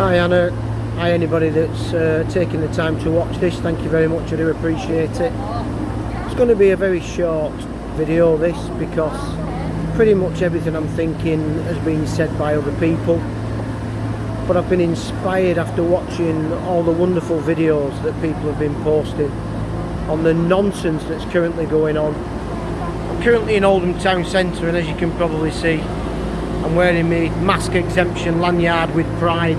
Hi Anna, hi anybody that's uh, taking the time to watch this, thank you very much, I do appreciate it. It's going to be a very short video this because pretty much everything I'm thinking has been said by other people. But I've been inspired after watching all the wonderful videos that people have been posting on the nonsense that's currently going on. I'm currently in Oldham Town Centre and as you can probably see I'm wearing my mask exemption lanyard with pride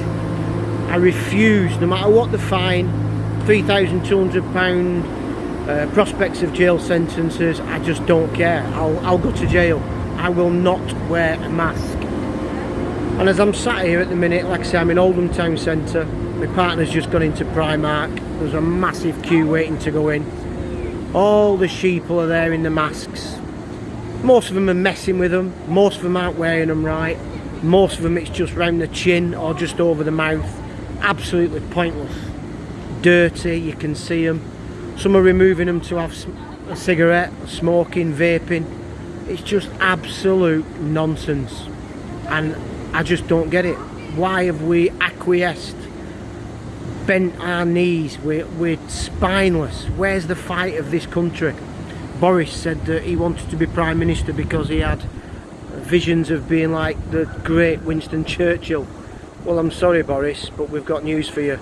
I refuse, no matter what the fine, £3,200 uh, prospects of jail sentences, I just don't care. I'll, I'll go to jail. I will not wear a mask. And as I'm sat here at the minute, like I say, I'm in Oldham Town Centre. My partner's just gone into Primark. There's a massive queue waiting to go in. All the sheeple are there in the masks. Most of them are messing with them. Most of them aren't wearing them right. Most of them it's just round the chin or just over the mouth absolutely pointless. Dirty you can see them some are removing them to have a cigarette smoking vaping. It's just absolute nonsense. And I just don't get it. Why have we acquiesced? Bent our knees. We're, we're spineless. Where's the fight of this country? Boris said that he wanted to be Prime Minister because he had visions of being like the great Winston Churchill well, I'm sorry, Boris, but we've got news for you.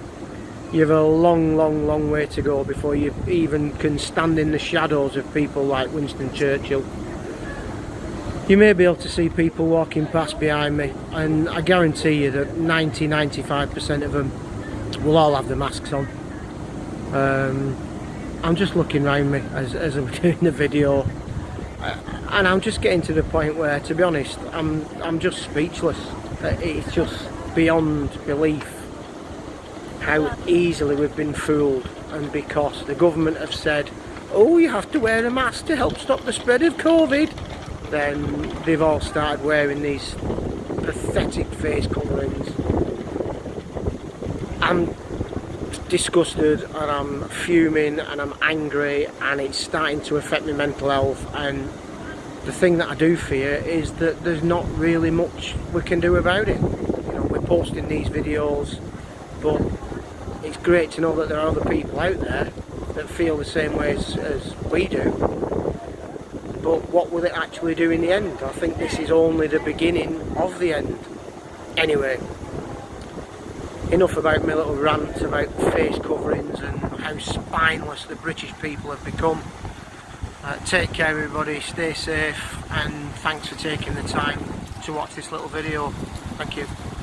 You have a long, long, long way to go before you even can stand in the shadows of people like Winston Churchill. You may be able to see people walking past behind me, and I guarantee you that 90-95% of them will all have the masks on. Um, I'm just looking around me as, as I'm doing the video, and I'm just getting to the point where, to be honest, I'm I'm just speechless. It's just beyond belief how easily we've been fooled. And because the government have said oh you have to wear a mask to help stop the spread of COVID then they've all started wearing these pathetic face coverings I'm disgusted and I'm fuming and I'm angry and it's starting to affect my mental health. And the thing that I do fear is that there's not really much we can do about it posting these videos but it's great to know that there are other people out there that feel the same way as, as we do but what will it actually do in the end? I think this is only the beginning of the end anyway enough about my little rant about face coverings and how spineless the British people have become uh, take care everybody, stay safe and thanks for taking the time to watch this little video. Thank you.